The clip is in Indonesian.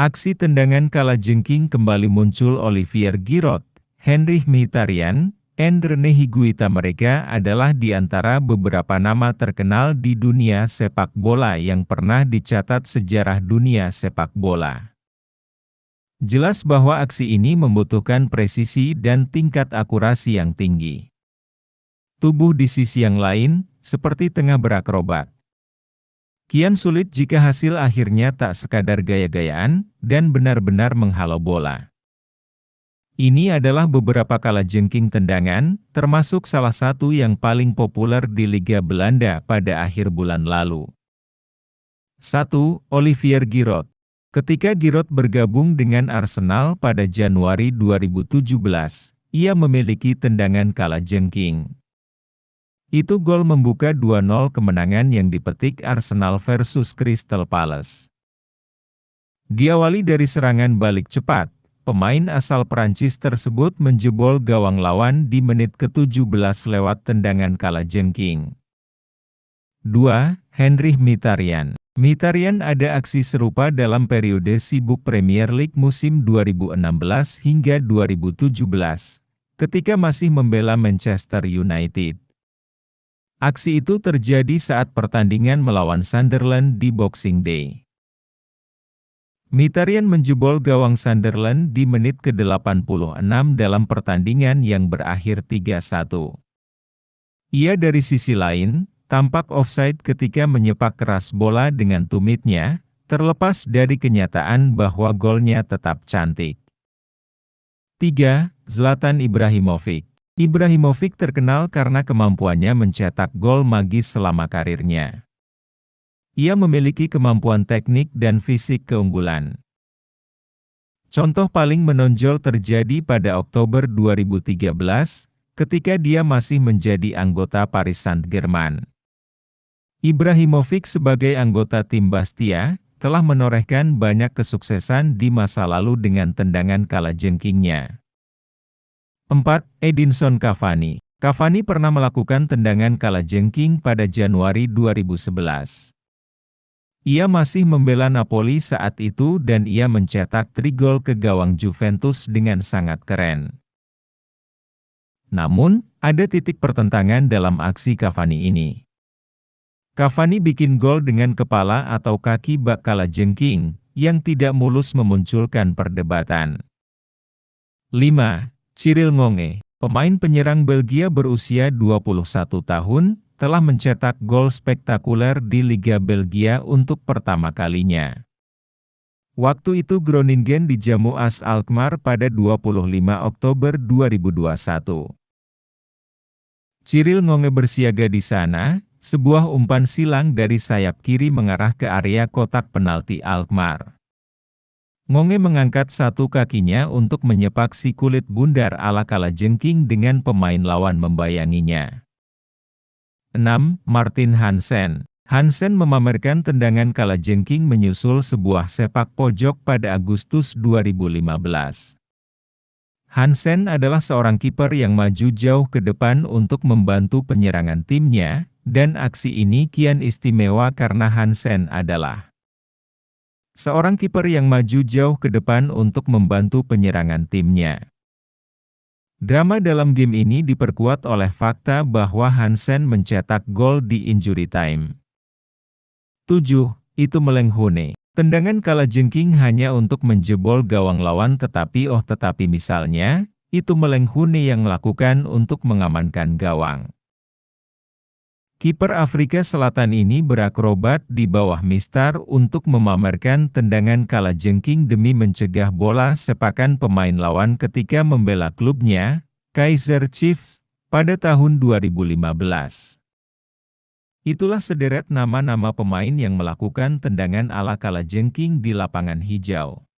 Aksi tendangan kala jengking kembali muncul Olivier Giroud, Henry Mkhitaryan, Rene Higuita mereka adalah di antara beberapa nama terkenal di dunia sepak bola yang pernah dicatat sejarah dunia sepak bola. Jelas bahwa aksi ini membutuhkan presisi dan tingkat akurasi yang tinggi. Tubuh di sisi yang lain, seperti tengah berakrobat. Kian sulit jika hasil akhirnya tak sekadar gaya-gayaan, dan benar-benar menghalau bola. Ini adalah beberapa kala jengking tendangan, termasuk salah satu yang paling populer di Liga Belanda pada akhir bulan lalu. 1. Olivier Giroud Ketika Giroud bergabung dengan Arsenal pada Januari 2017, ia memiliki tendangan kala jengking. Itu gol membuka 2-0 kemenangan yang dipetik Arsenal versus Crystal Palace. Diawali dari serangan balik cepat, Pemain asal Perancis tersebut menjebol gawang lawan di menit ke-17 lewat tendangan kala jengking. 2. Henry Mitarian Mitarian ada aksi serupa dalam periode sibuk Premier League musim 2016 hingga 2017, ketika masih membela Manchester United. Aksi itu terjadi saat pertandingan melawan Sunderland di Boxing Day. Mitarian menjebol gawang Sunderland di menit ke-86 dalam pertandingan yang berakhir 3-1. Ia dari sisi lain, tampak offside ketika menyepak keras bola dengan tumitnya, terlepas dari kenyataan bahwa golnya tetap cantik. 3. Zlatan Ibrahimovic Ibrahimovic terkenal karena kemampuannya mencetak gol magis selama karirnya. Ia memiliki kemampuan teknik dan fisik keunggulan. Contoh paling menonjol terjadi pada Oktober 2013, ketika dia masih menjadi anggota Paris Saint-Germain. Ibrahimovic sebagai anggota tim Bastia, telah menorehkan banyak kesuksesan di masa lalu dengan tendangan kala jengkingnya. 4. Edinson Cavani Cavani pernah melakukan tendangan kala jengking pada Januari 2011. Ia masih membela Napoli saat itu dan ia mencetak trigol ke gawang Juventus dengan sangat keren. Namun, ada titik pertentangan dalam aksi Cavani ini. Cavani bikin gol dengan kepala atau kaki bak kala jengking, yang tidak mulus memunculkan perdebatan. 5. Cyril Ngonge, pemain penyerang Belgia berusia 21 tahun, telah mencetak gol spektakuler di Liga Belgia untuk pertama kalinya. Waktu itu Groningen dijamu AS Alkmaar pada 25 Oktober 2021. Cyril Ngonge bersiaga di sana, sebuah umpan silang dari sayap kiri mengarah ke area kotak penalti Alkmaar. Ngonge mengangkat satu kakinya untuk menyepak si kulit bundar ala kala jengking dengan pemain lawan membayanginya. 6. Martin Hansen Hansen memamerkan tendangan kala jengking menyusul sebuah sepak pojok pada Agustus 2015. Hansen adalah seorang kiper yang maju jauh ke depan untuk membantu penyerangan timnya, dan aksi ini kian istimewa karena Hansen adalah seorang kiper yang maju jauh ke depan untuk membantu penyerangan timnya. Drama dalam game ini diperkuat oleh fakta bahwa Hansen mencetak gol di injury time. 7. Itu Melenghune. Tendangan kala jengking hanya untuk menjebol gawang lawan tetapi oh tetapi misalnya, itu Melenghune yang melakukan untuk mengamankan gawang. Kiper Afrika Selatan ini berakrobat di bawah mistar untuk memamerkan tendangan kala jengking demi mencegah bola sepakan pemain lawan ketika membela klubnya, Kaiser Chiefs, pada tahun 2015. Itulah sederet nama-nama pemain yang melakukan tendangan ala kala jengking di lapangan hijau.